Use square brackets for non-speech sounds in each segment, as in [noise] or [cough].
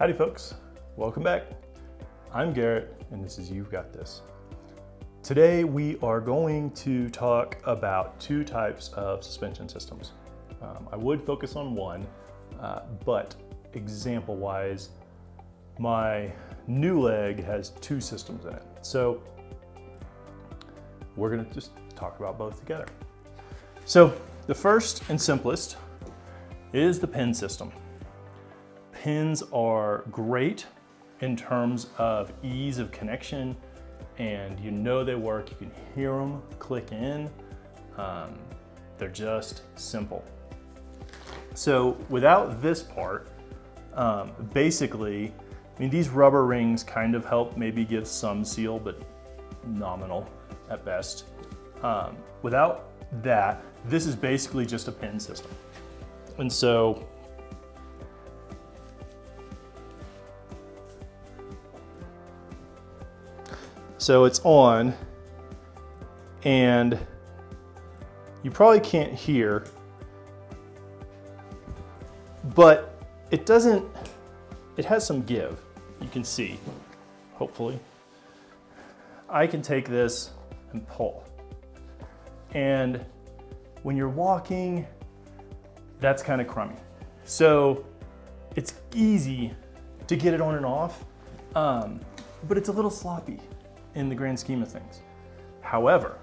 Howdy folks, welcome back. I'm Garrett and this is You've Got This. Today we are going to talk about two types of suspension systems. Um, I would focus on one, uh, but example wise, my new leg has two systems in it. So we're gonna just talk about both together. So the first and simplest is the pin system. Pins are great in terms of ease of connection and you know they work. You can hear them click in. Um, they're just simple. So without this part, um, basically, I mean, these rubber rings kind of help maybe give some seal, but nominal at best. Um, without that, this is basically just a pin system. And so So it's on and you probably can't hear, but it doesn't, it has some give. You can see, hopefully. I can take this and pull. And when you're walking, that's kind of crummy. So it's easy to get it on and off, um, but it's a little sloppy in the grand scheme of things. However,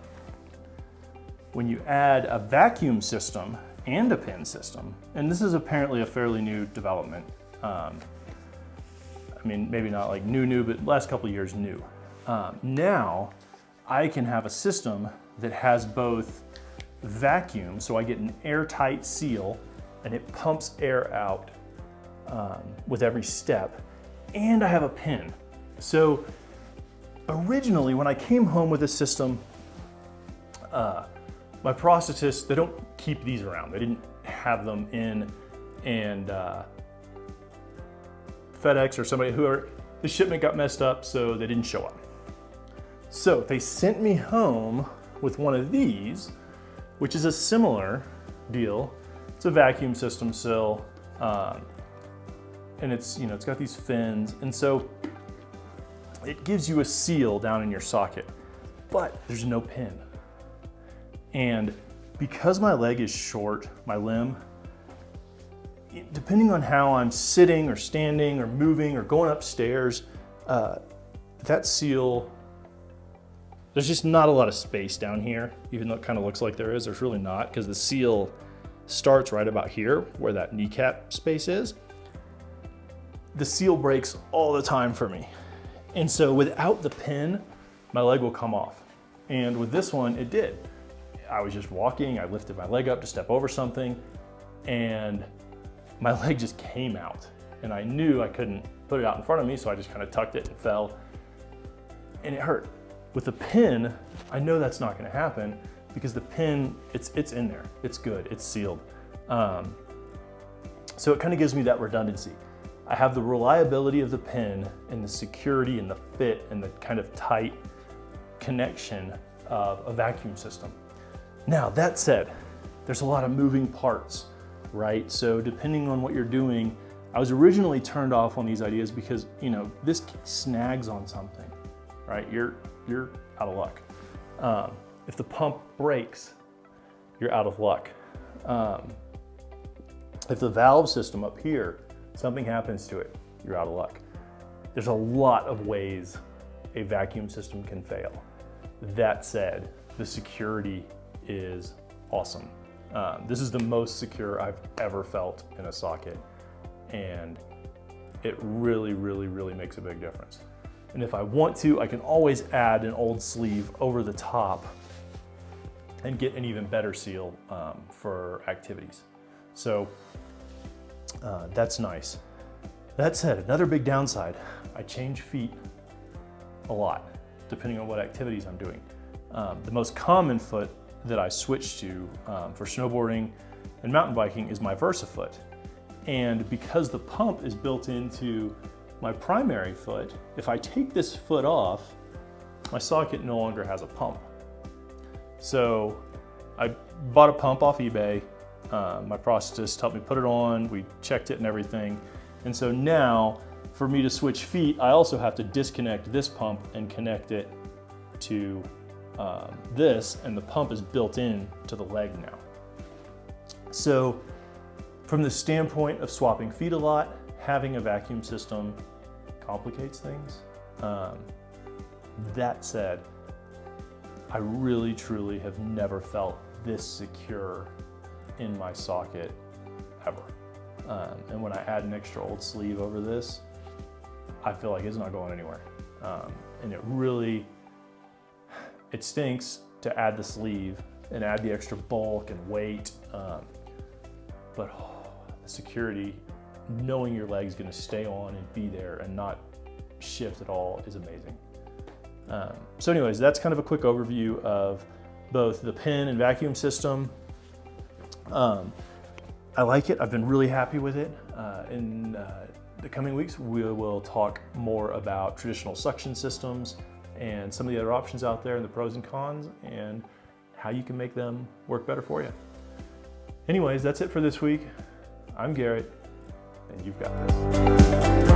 when you add a vacuum system and a pin system, and this is apparently a fairly new development, um, I mean, maybe not like new, new, but last couple years new. Um, now, I can have a system that has both vacuum, so I get an airtight seal, and it pumps air out um, with every step, and I have a pin. So originally, when I came home with this system, uh, my prosthetist, they don't keep these around. They didn't have them in and uh, FedEx or somebody, whoever, the shipment got messed up, so they didn't show up. So they sent me home with one of these, which is a similar deal. It's a vacuum system still, um, and it's, you know, it's got these fins. And so it gives you a seal down in your socket, but there's no pin. And because my leg is short, my limb, depending on how I'm sitting or standing or moving or going upstairs, uh, that seal, there's just not a lot of space down here, even though it kind of looks like there is, there's really not, because the seal starts right about here where that kneecap space is. The seal breaks all the time for me. And so without the pin, my leg will come off. And with this one, it did. I was just walking, I lifted my leg up to step over something, and my [laughs] leg just came out. And I knew I couldn't put it out in front of me, so I just kind of tucked it and fell, and it hurt. With the pin, I know that's not gonna happen because the pin, it's, it's in there, it's good, it's sealed. Um, so it kind of gives me that redundancy. I have the reliability of the pin and the security and the fit and the kind of tight connection of a vacuum system. Now that said, there's a lot of moving parts, right? So depending on what you're doing, I was originally turned off on these ideas because, you know, this snags on something, right? You're, you're out of luck. Um, if the pump breaks, you're out of luck. Um, if the valve system up here something happens to it, you're out of luck. There's a lot of ways a vacuum system can fail. That said, the security is awesome. Um, this is the most secure I've ever felt in a socket and it really, really, really makes a big difference. And if I want to, I can always add an old sleeve over the top and get an even better seal um, for activities. So uh, that's nice. That said, another big downside, I change feet a lot, depending on what activities I'm doing. Um, the most common foot that I switch to um, for snowboarding and mountain biking is my VersaFoot. And because the pump is built into my primary foot, if I take this foot off, my socket no longer has a pump. So I bought a pump off eBay, uh, my prosthetist helped me put it on, we checked it and everything. And so now for me to switch feet, I also have to disconnect this pump and connect it to um, this, and the pump is built in to the leg now. So from the standpoint of swapping feet a lot, having a vacuum system complicates things. Um, that said, I really truly have never felt this secure in my socket ever. Um, and when I add an extra old sleeve over this, I feel like it's not going anywhere. Um, and it really, it stinks to add the sleeve and add the extra bulk and weight. Um, but oh, [sighs] the security, knowing your leg's gonna stay on and be there and not shift at all is amazing. Um, so anyways, that's kind of a quick overview of both the pin and vacuum system. Um, I like it. I've been really happy with it. Uh, in uh, the coming weeks, we will talk more about traditional suction systems and some of the other options out there and the pros and cons and how you can make them work better for you. Anyways, that's it for this week. I'm Garrett, and you've got this.